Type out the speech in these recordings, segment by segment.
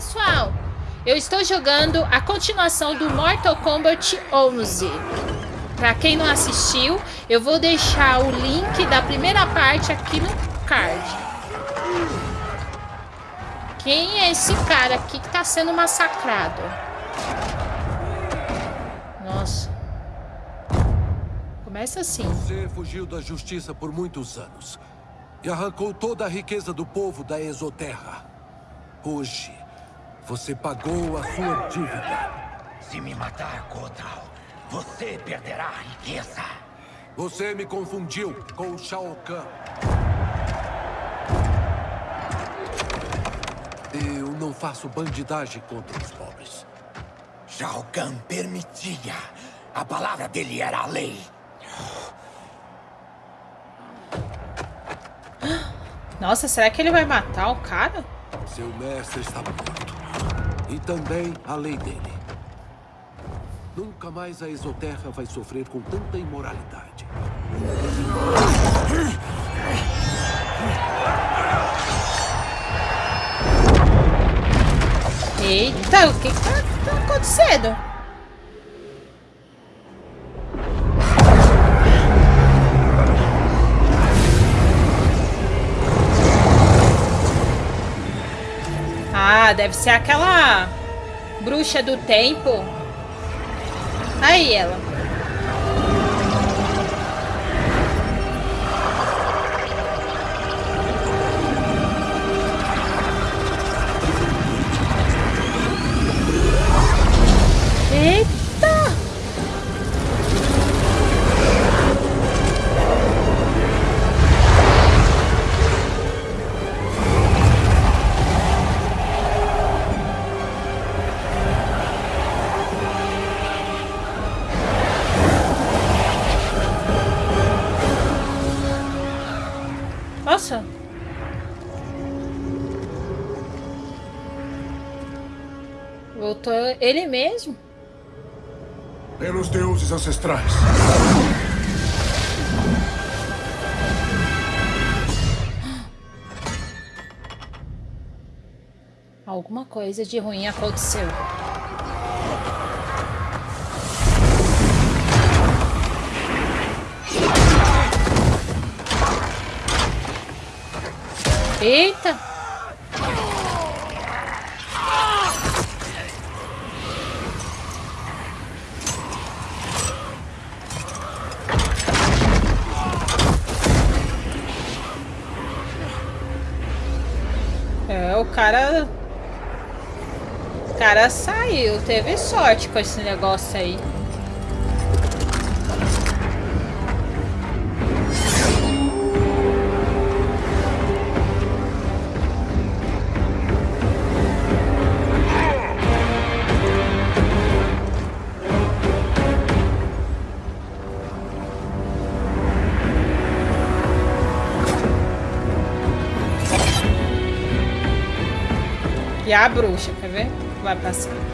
pessoal, eu estou jogando a continuação do Mortal Kombat 11. Para quem não assistiu, eu vou deixar o link da primeira parte aqui no card. Quem é esse cara aqui que está sendo massacrado? Nossa. Começa assim. Você fugiu da justiça por muitos anos. E arrancou toda a riqueza do povo da Exoterra. Hoje, você pagou a sua dívida. Se me matar, Kotal, você perderá a riqueza. Você me confundiu com Shao Kahn. Eu não faço bandidagem contra os pobres. Shao Kahn permitia. A palavra dele era a lei. Nossa, será que ele vai matar o cara? Seu mestre está morto. E também a lei dele. Nunca mais a Exoterra vai sofrer com tanta imoralidade. Eita, o que que tá, tá acontecendo? Ah, deve ser aquela bruxa do tempo. Aí ela. Voltou ele mesmo? Pelos deuses ancestrais. Alguma coisa de ruim aconteceu. Eita! Cara saiu, teve sorte com esse negócio aí. E a bruxa, quer ver? Vai passar.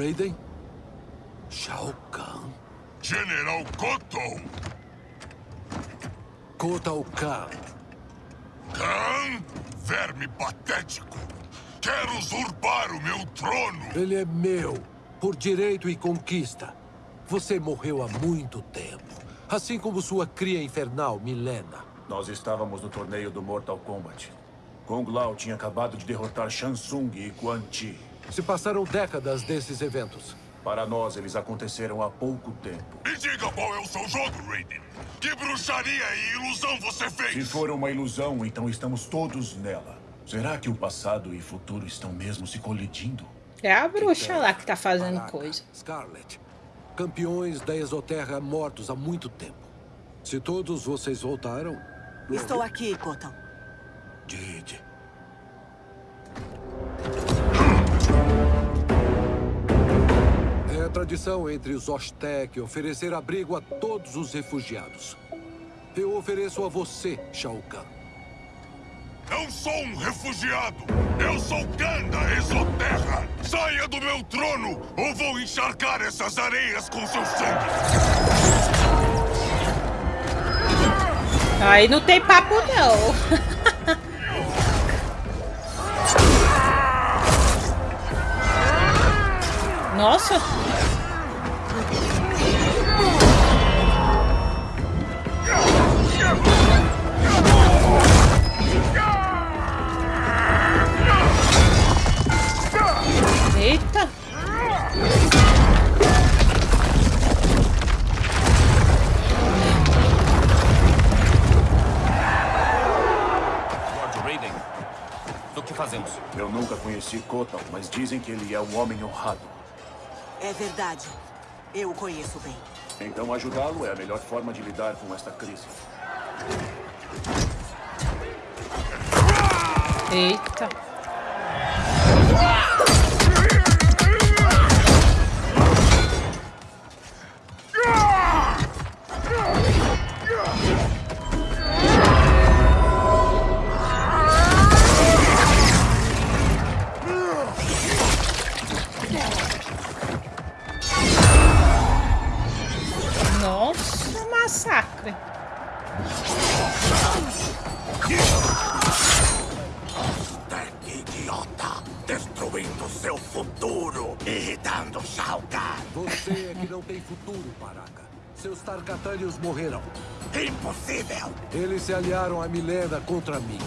Raiden? Shao Kahn? General Cotton! Kotal Kahn. Khan? Verme patético! Quer usurpar o meu trono! Ele é meu, por direito e conquista. Você morreu há muito tempo. Assim como sua cria infernal, Milena. Nós estávamos no torneio do Mortal Kombat. Kung Lao tinha acabado de derrotar Shang Tsung e Quan Chi. Se passaram décadas desses eventos. Para nós, eles aconteceram há pouco tempo. Me diga qual é o seu jogo, Raiden! Que bruxaria e ilusão você Se fez? for uma ilusão, então estamos todos nela. Será que o passado e futuro estão mesmo se colidindo? É a bruxa lá que tá fazendo Baraka, coisa. Scarlet. campeões da Exoterra mortos há muito tempo. Se todos vocês voltaram... Estou aqui, Kotal. Did. É tradição entre os Oztec oferecer abrigo a todos os refugiados. Eu ofereço a você, Shao Kahn. Não sou um refugiado! Eu sou Khan da Exoterra! Saia do meu trono ou vou encharcar essas areias com seu sangue! Aí não tem papo, não. Nossa. Eu nunca conheci Kotal, mas dizem que ele é um homem honrado. É verdade. Eu o conheço bem. Então ajudá-lo é a melhor forma de lidar com esta crise. Eita. Nossa, massacre. Tec idiota! Destruindo seu futuro! Irritando Shao Kahn! Você é que não tem futuro, Baraka. Seus Tarkatanios morreram. Impossível! Eles se aliaram a Milena contra mim.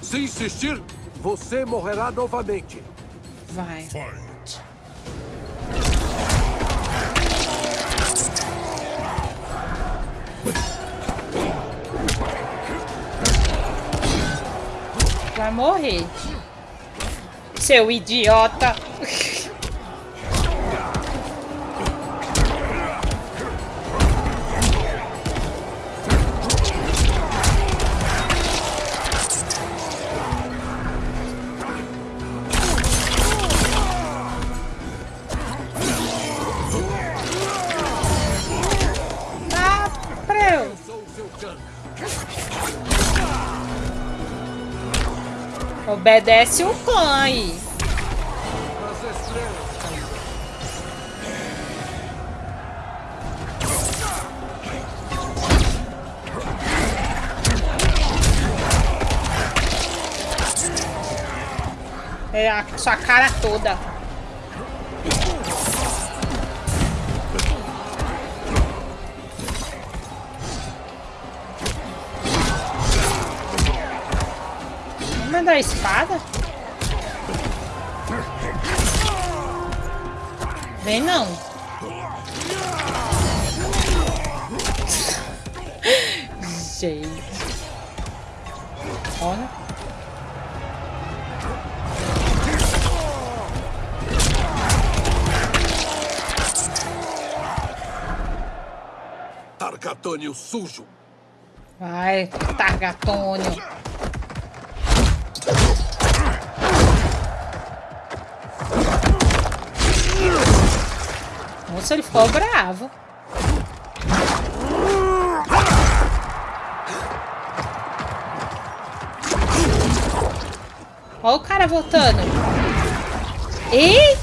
Se insistir, você morrerá novamente. Vai. Fight! Vai morrer. Seu idiota. Obedece o clã aí. É a sua cara toda. Vamos dar a espada? Vem não. Gente. Olha. Tarkatânio sujo. Vai, Targatônio. Nossa, ele ficou bravo. Olha o cara voltando. Eita!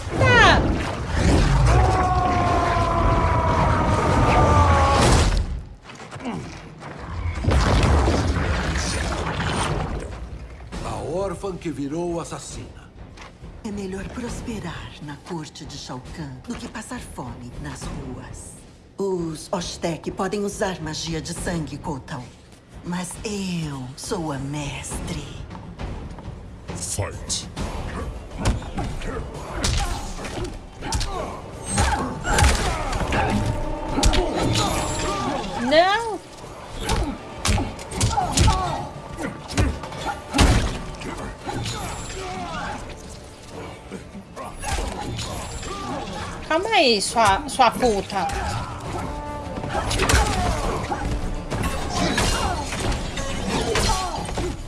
A órfã que virou assassina. Melhor prosperar na corte de Shao Kahn do que passar fome nas ruas. Os Oztec podem usar magia de sangue, Kotal. Mas eu sou a mestre. Fight! Aí, sua, sua puta.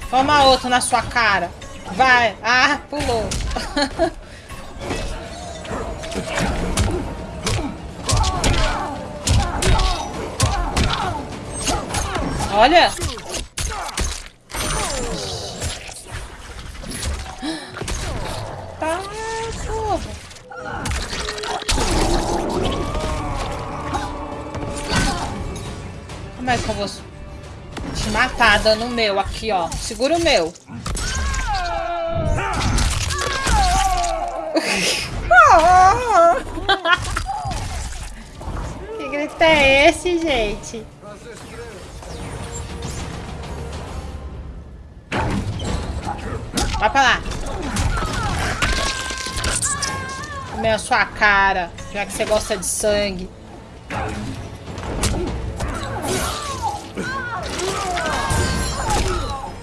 Toma outro na sua cara. Vai. Ah, pulou. Olha. Como é que eu vou te matar dando o meu aqui, ó? Segura o meu. que grito é esse, gente? Vai pra lá. Comer a sua cara, já que você gosta de sangue.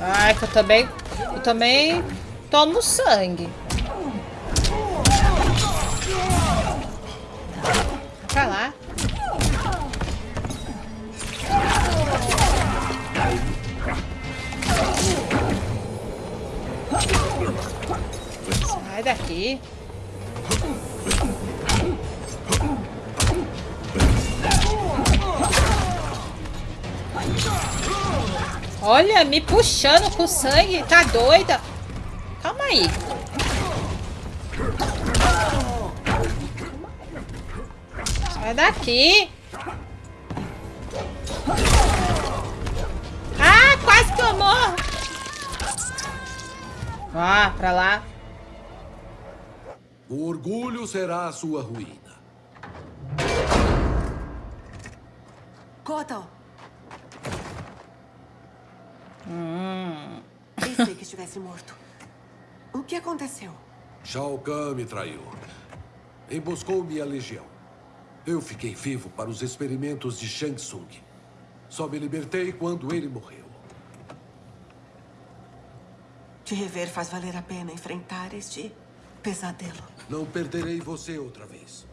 Ai, que eu também... Eu também tomo sangue. Pra lá. Sai daqui. Olha, me puxando com sangue. Tá doida? Calma aí. Sai daqui. Ah, quase que eu morro. Ah, pra lá. O orgulho será a sua ruína. Kotal! Pensei que estivesse morto. O que aconteceu? Shao Kahn me traiu. Emboscou minha legião. Eu fiquei vivo para os experimentos de Shang Tsung. Só me libertei quando ele morreu. Te rever faz valer a pena enfrentar este pesadelo. Não perderei você outra vez.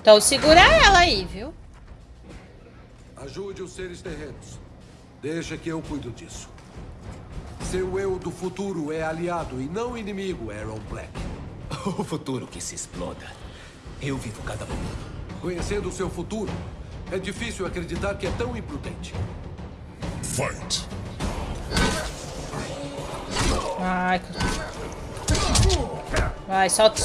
Então segura ela aí, viu? Ajude os seres terrenos. Deixa que eu cuido disso. Seu eu do futuro é aliado e não inimigo, Aaron Black. O futuro que se exploda. Eu vivo cada momento. Conhecendo o seu futuro, é difícil acreditar que é tão imprudente. Fight! Ai. Vai, solta.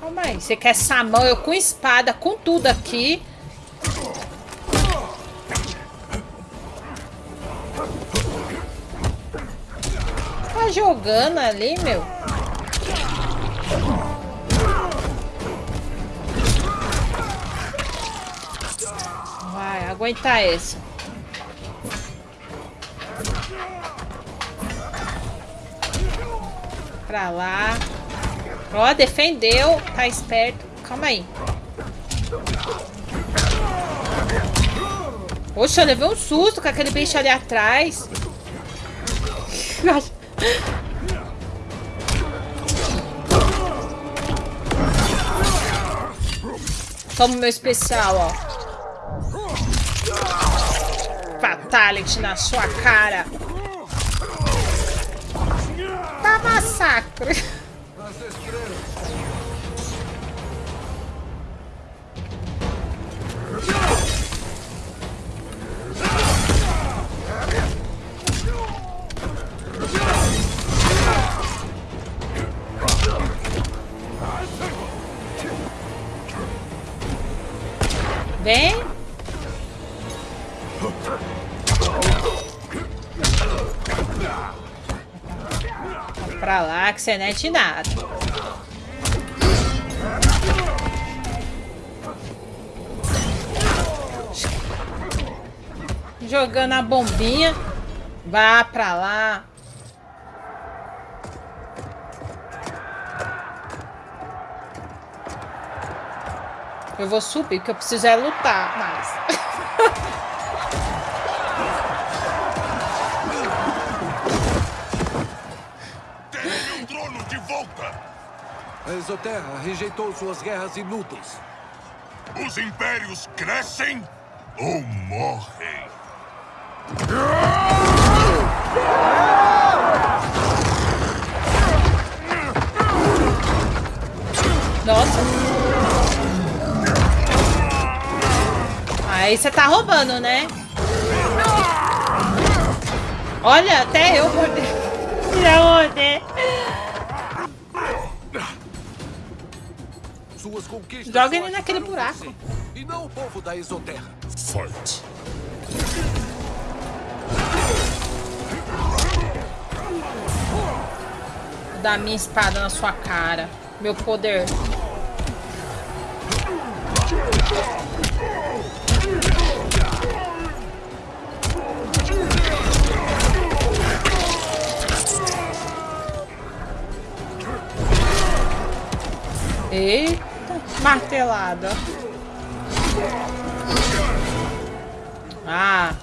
Calma aí. Você quer essa mão? Eu com espada, com tudo aqui. Jogando ali, meu? Vai, aguentar essa. Pra lá. Ó, defendeu. Tá esperto. Calma aí. Poxa, eu levei um susto com aquele bicho ali atrás. Toma o meu especial, ó. Fatality na sua cara. Tá massacre. Pra lá que você não é de nada. Jogando a bombinha. Vá pra lá. Eu vou subir, porque eu preciso é lutar mais. A Exoterra rejeitou suas guerras inúteis. Os impérios crescem ou morrem. Nossa. Aí você tá roubando, né? Olha, até eu mordei. Já mordei. Suas conquistas Joga ele naquele buraco. você, E não o povo da Exoterra. Fight. Vou dar minha espada na sua cara. Meu poder. Eita, martelada. Ah.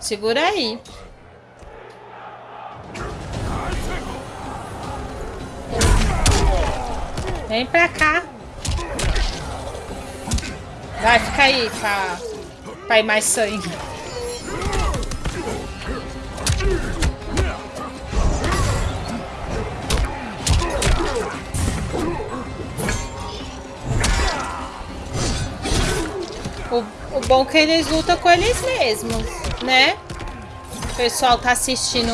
Segura aí. Vem pra cá. Vai, fica aí pra, pra ir mais sangue. Bom que eles lutam com eles mesmos, né? O pessoal tá assistindo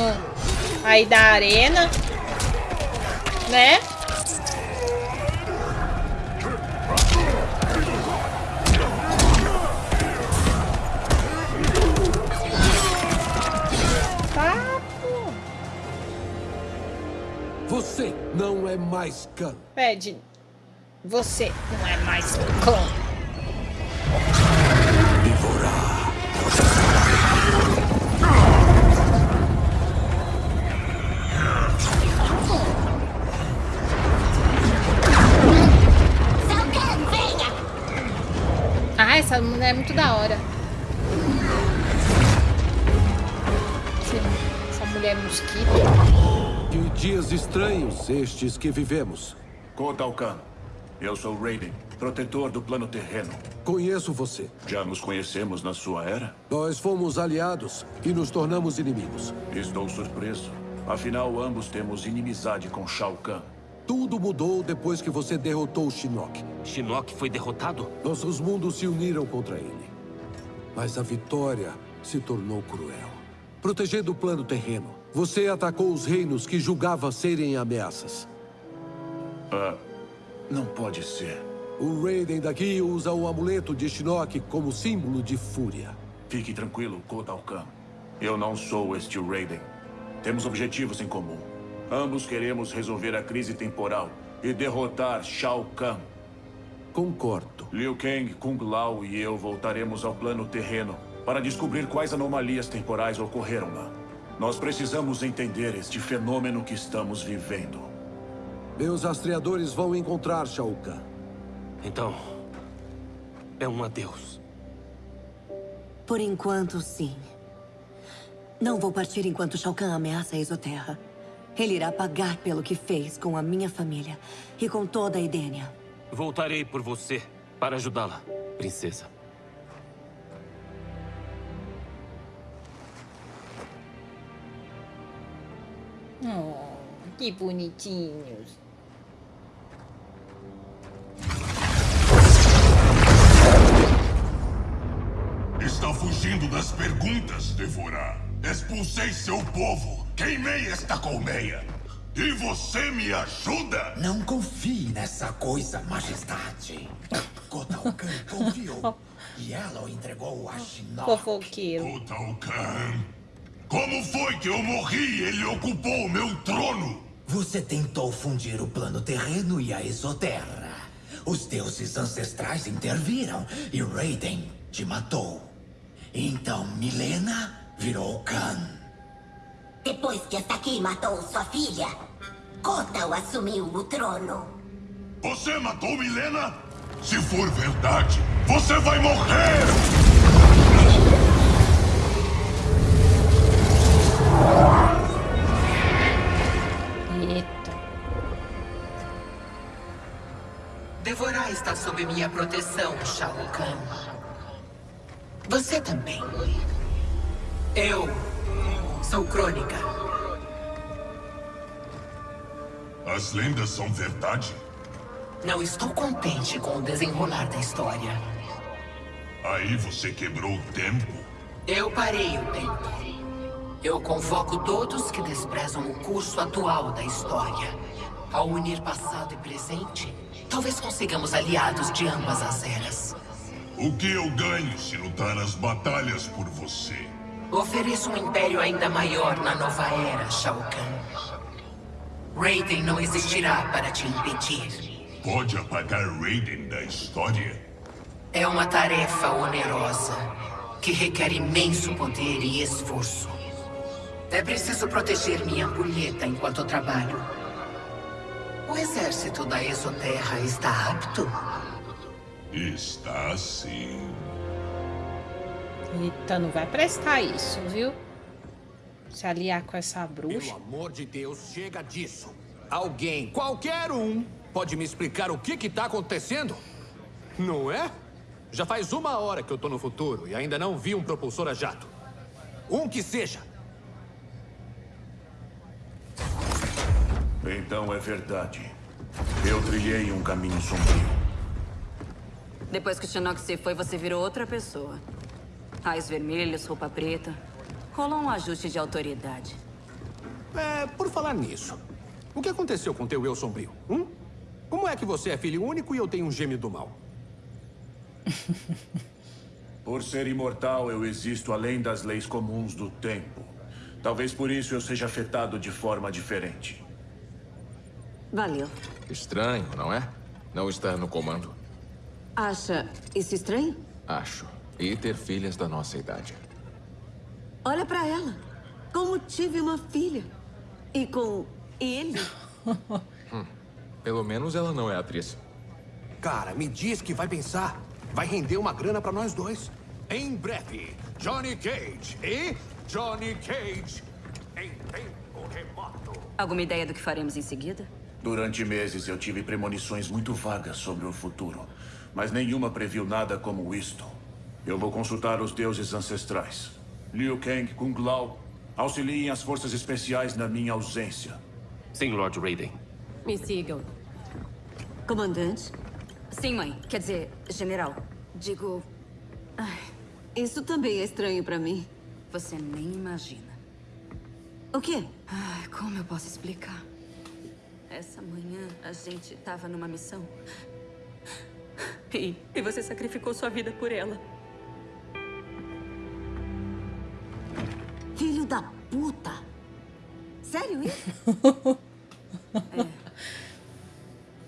aí da arena, né? Papo. Você não é mais Khan. Pede. Você não é mais clã. Essa mulher é muito da hora. Essa mulher é mosquito. Que dias estranhos estes que vivemos. Kotalkan, eu sou Raiden, protetor do plano terreno. Conheço você. Já nos conhecemos na sua era? Nós fomos aliados e nos tornamos inimigos. Estou surpreso. Afinal, ambos temos inimizade com Shao Kahn. Tudo mudou depois que você derrotou o Shinnok. Shinnok foi derrotado? Nossos mundos se uniram contra ele. Mas a vitória se tornou cruel. Protegendo o plano terreno, você atacou os reinos que julgava serem ameaças. Ah, não pode ser. O Raiden daqui usa o amuleto de Shinnok como símbolo de fúria. Fique tranquilo, Kotalkan. Eu não sou este Raiden. Temos objetivos em comum. Ambos queremos resolver a crise temporal e derrotar Shao Kahn. Concordo. Liu Kang, Kung Lao e eu voltaremos ao plano terreno para descobrir quais anomalias temporais ocorreram lá. Nós precisamos entender este fenômeno que estamos vivendo. Meus rastreadores vão encontrar Shao Kahn. Então, é um adeus. Por enquanto, sim. Não vou partir enquanto Shao Kahn ameaça a Exoterra. Ele irá pagar pelo que fez com a minha família e com toda a Edenia. Voltarei por você para ajudá-la, princesa. Oh, que bonitinhos. Está fugindo das perguntas, Devorar. Expulsei seu povo, queimei esta colmeia. E você me ajuda? Não confie nessa coisa, majestade. Kotalkan confiou. E ela o entregou a Shinnok. Fofoqueiro. Kotalkan. Como foi que eu morri e ele ocupou o meu trono? Você tentou fundir o plano terreno e a exoterra. Os deuses ancestrais interviram e Raiden te matou. Então Milena virou Khan. Depois que Asaki matou sua filha, Kotal assumiu o trono. Você matou Milena? Se for verdade, você vai morrer! Eita. Devorar está sob minha proteção, Shao Kahn. Você também. Eu sou Crônica. As lendas são verdade? Não estou contente com o desenrolar da história. Aí você quebrou o tempo? Eu parei o tempo. Eu convoco todos que desprezam o curso atual da história. Ao unir passado e presente, talvez consigamos aliados de ambas as eras. O que eu ganho se lutar as batalhas por você? Ofereço um império ainda maior na nova era, Shao Kahn. Raiden não existirá para te impedir. Pode apagar Raiden da história? É uma tarefa onerosa, que requer imenso poder e esforço. É preciso proteger minha ampulheta enquanto trabalho. O exército da Exoterra está apto? Está sim. Eita, não vai prestar isso, viu? Se aliar com essa bruxa. Pelo amor de Deus, chega disso. Alguém, qualquer um, pode me explicar o que que tá acontecendo? Não é? Já faz uma hora que eu tô no futuro e ainda não vi um propulsor a jato. Um que seja. Então é verdade. Eu trilhei um caminho sombrio. Depois que o Shinnok se foi, você virou outra pessoa. Raios vermelhos, roupa preta. Rolou um ajuste de autoridade. É, por falar nisso. O que aconteceu com teu eu sombrio? Hum? Como é que você é filho único e eu tenho um gêmeo do mal? Por ser imortal, eu existo além das leis comuns do tempo. Talvez por isso eu seja afetado de forma diferente. Valeu. Estranho, não é? Não estar no comando. Acha isso estranho? Acho. E ter filhas da nossa idade. Olha pra ela. Como tive uma filha. E com ele. hum. Pelo menos ela não é atriz. Cara, me diz que vai pensar. Vai render uma grana pra nós dois. Em breve, Johnny Cage e Johnny Cage em tempo remoto. Alguma ideia do que faremos em seguida? Durante meses eu tive premonições muito vagas sobre o futuro, mas nenhuma previu nada como isto. Eu vou consultar os deuses ancestrais. Liu Kang, Kung Lao, auxiliem as forças especiais na minha ausência. Sim, Lord Raiden. Me sigam. Comandante? Sim, mãe. Quer dizer, general. Digo... Ai, isso também é estranho pra mim. Você nem imagina. O quê? Ai, como eu posso explicar? Essa manhã a gente tava numa missão. E, e você sacrificou sua vida por ela. Da puta! Sério isso?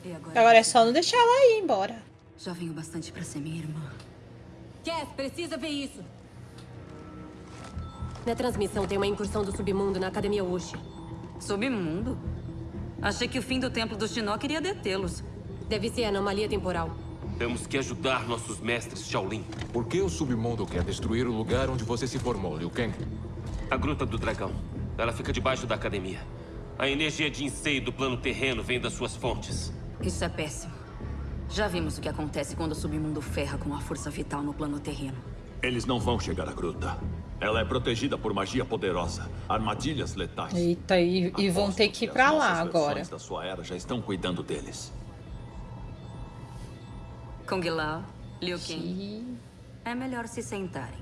é. Agora, agora é só não deixar ela ir embora. Já venho bastante pra ser minha irmã. Cass, precisa ver isso. Na transmissão tem uma incursão do submundo na Academia Ushi. Submundo? Achei que o fim do templo do Shinnok iria detê-los. Deve ser anomalia temporal. Temos que ajudar nossos mestres, Shaolin. Por que o submundo quer destruir o lugar onde você se formou, Liu Kang? A Gruta do Dragão. Ela fica debaixo da academia. A energia de enseio do plano terreno vem das suas fontes. Isso é péssimo. Já vimos o que acontece quando o submundo ferra com a força vital no plano terreno. Eles não vão chegar à gruta. Ela é protegida por magia poderosa, armadilhas letais. Eita, e, e vão ter que ir pra lá agora. da sua era já estão cuidando deles. Kung Lao, Liu Kang. É melhor se sentarem.